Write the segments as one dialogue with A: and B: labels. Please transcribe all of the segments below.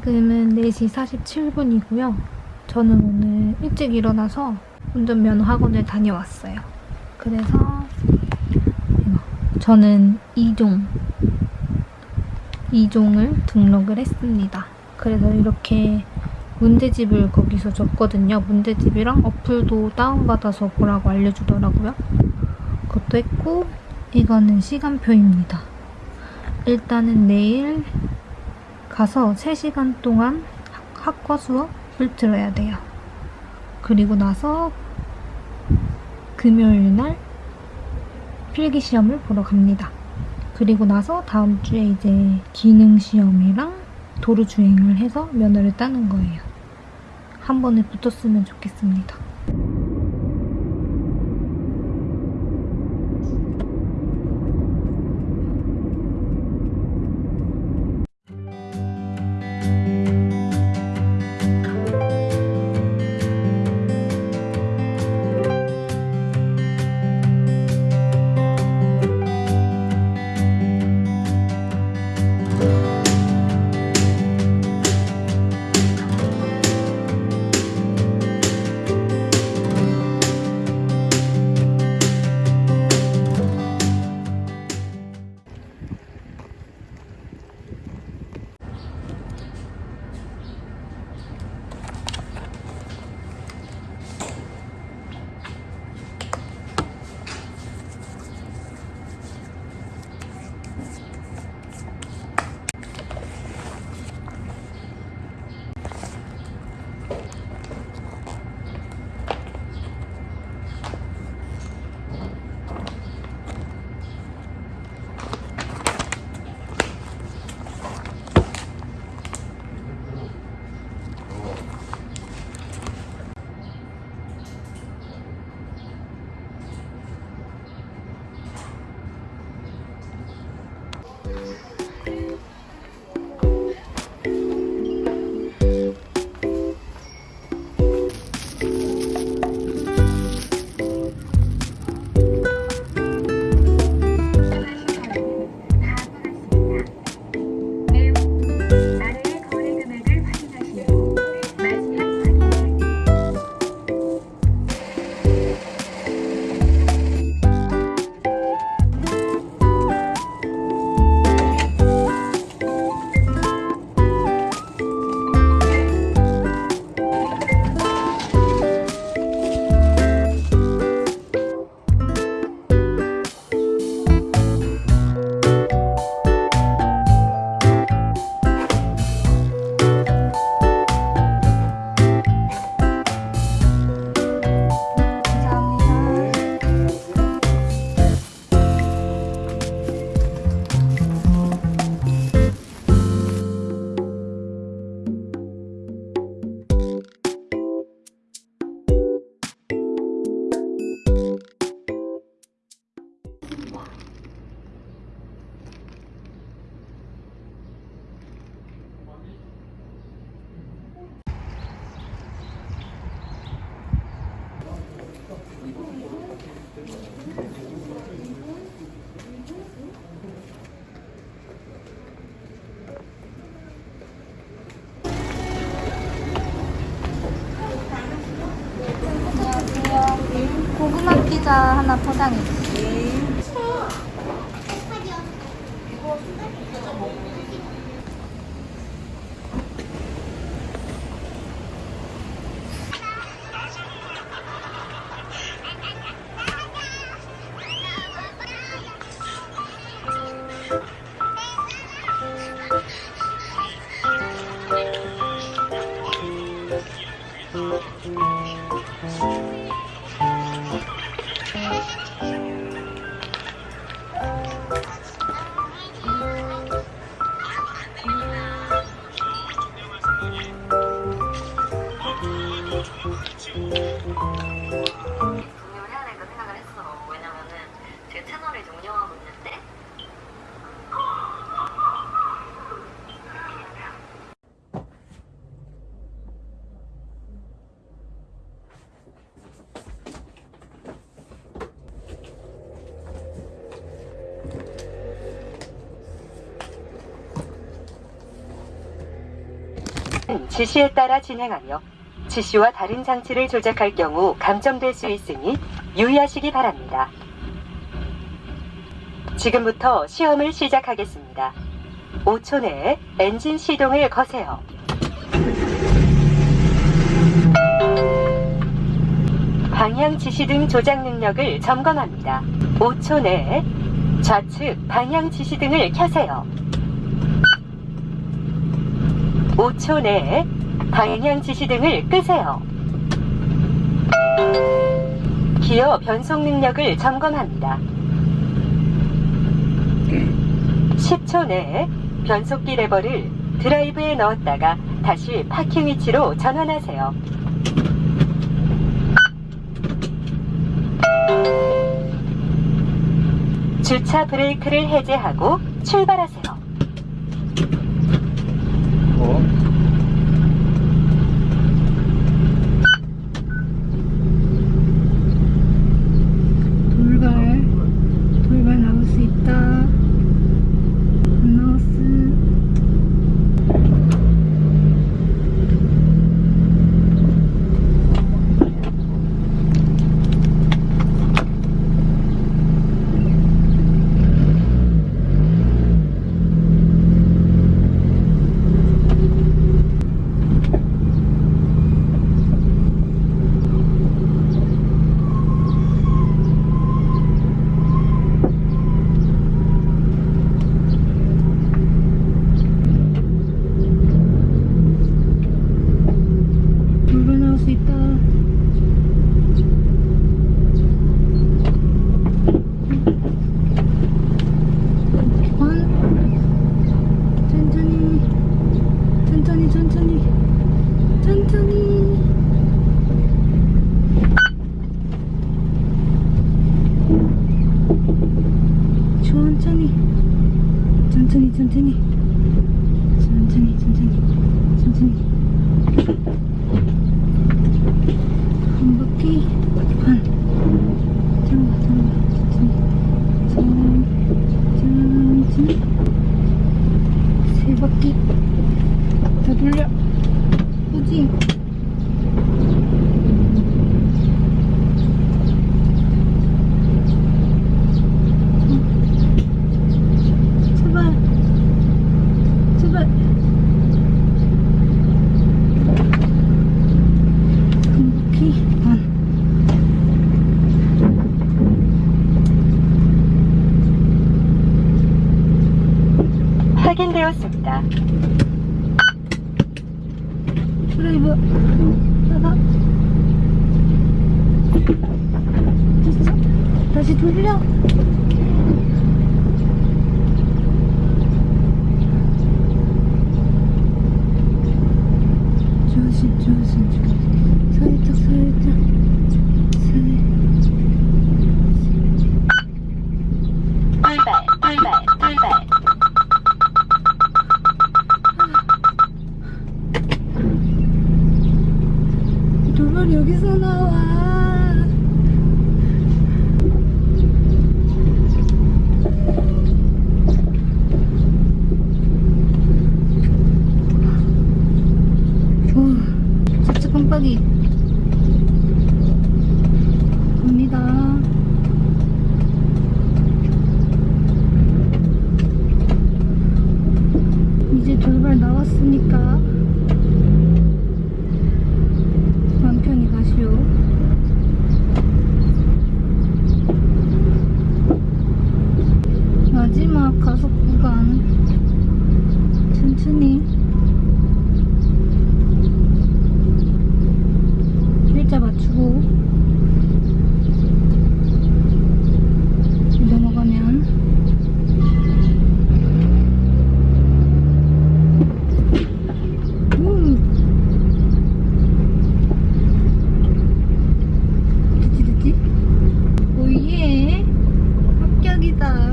A: 지금은 4시 47분이고요. 저는 오늘 일찍 일어나서 운전면허 학원을 다녀왔어요. 그래서 저는 2종 2종을 등록을 했습니다. 그래서 이렇게 문제집을 거기서 줬거든요. 문제집이랑 어플도 다운받아서 보라고 알려주더라고요. 그것도 했고 이거는 시간표입니다. 일단은 내일 가서 3시간 동안 학과 수업을 들어야 돼요. 그리고 나서 금요일 날 필기 시험을 보러 갑니다. 그리고 나서 다음 주에 이제 기능 시험이랑 도로 주행을 해서 면허를 따는 거예요. 한 번에 붙었으면 좋겠습니다.
B: 하나
A: 포장해 주세요. 채널을 운영하고 있는데
C: 지시에 따라 진행하며 지시와 다른 장치를 조작할 경우 감점될 수 있으니 유의하시기 바랍니다. 지금부터 시험을 시작하겠습니다. 5초 내에 엔진 시동을 거세요. 방향 지시 등 조작 능력을 점검합니다. 5초 내에 좌측 방향 지시 등을 켜세요. 5초 내에 방향 지시 등을 끄세요. 기어 변속 능력을 점검합니다. 10초 내에 변속기 레버를 드라이브에 넣었다가 다시 파킹 위치로 전환하세요. 주차 브레이크를 해제하고 출발하세요.
D: 어?
A: 다시 돌려. 조심 조심 조심. 살짝 살짝. 여기서 나와 오, 진짜 깜빡이 갑니다 이제 돌발 나왔으니까 마음 편히 가시오. 마지막 가속 구간 천천히 일자 맞추고 넘어가면 음. 됐지 됐지? 오예 합격이다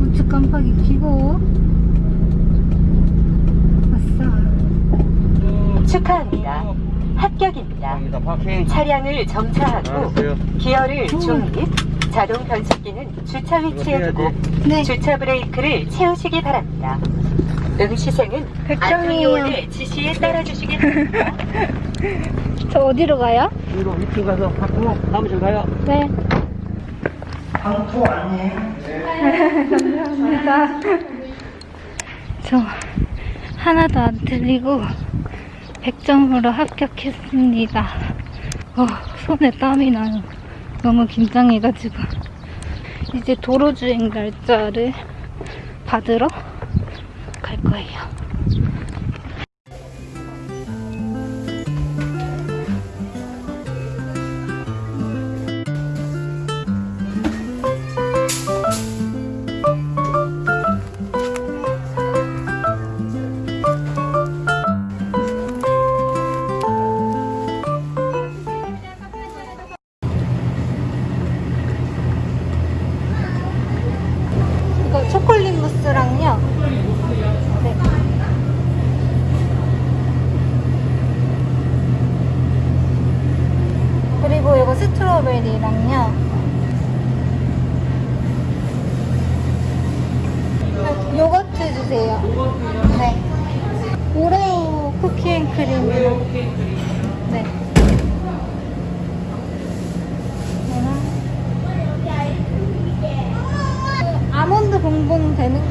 A: 우측 깜빡이 켜고 아싸
C: 축하합니다. 합격입니다. 차량을 정차하고. 기어를
A: 음.
C: 중립, 자동 변속기는 주차 위치에 두고
A: 네
C: 주차 브레이크를 채우시기 바랍니다.
A: 백종이에요.
C: 안토니오의 지시에 따라주시기 바랍니다.
A: 저 어디로 가요?
D: 위로 밑으로 가서 받고 사무실 가요.
A: 네.
D: 방토 아니에요?
A: 감사합니다. 저 하나도 안 틀리고 100점으로 합격했습니다. 어, 손에 땀이 나요. 너무 긴장해가지고. 이제 도로주행 날짜를 받으러 갈 거예요. 주세요. 네. 오레오 쿠키 앤 크림이랑. 네. 이거랑 아몬드 봉봉 되는? 네.